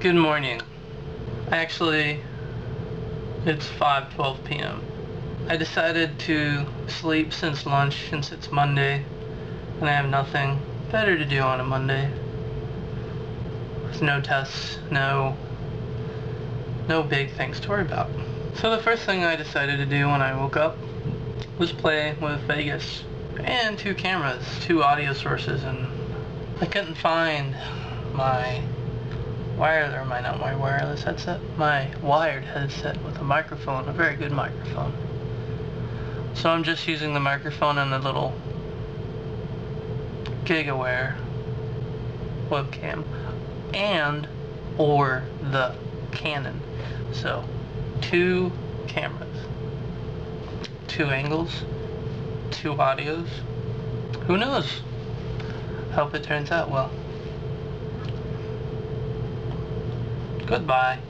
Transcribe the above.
Good morning. Actually, it's 5.12 p.m. I decided to sleep since lunch since it's Monday and I have nothing better to do on a Monday. With no tests, no no big things to worry about. So the first thing I decided to do when I woke up was play with Vegas and two cameras, two audio sources and I couldn't find my wire or my not my wireless headset, my wired headset with a microphone, a very good microphone. So I'm just using the microphone and the little GigaWare webcam and or the Canon. So two cameras, two angles, two audios. Who knows? Hope it turns out well. Goodbye.